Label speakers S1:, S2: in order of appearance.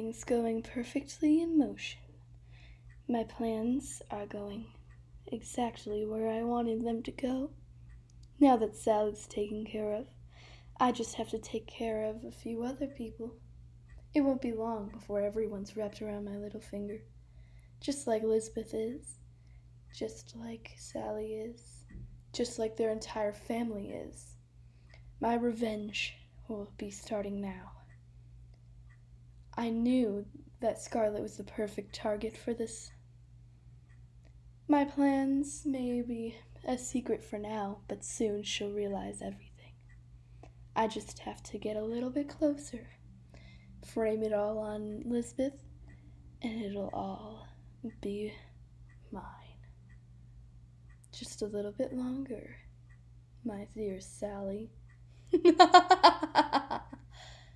S1: Things going perfectly in motion. My plans are going exactly where I wanted them to go. Now that Sally's taken care of, I just have to take care of a few other people. It won't be long before everyone's wrapped around my little finger. Just like Lisbeth is. Just like Sally is. Just like their entire family is. My revenge will be starting now. I knew that Scarlet was the perfect target for this. My plans may be a secret for now, but soon she'll realize everything. I just have to get a little bit closer, frame it all on Lisbeth, and it'll all be mine. Just a little bit longer, my dear Sally.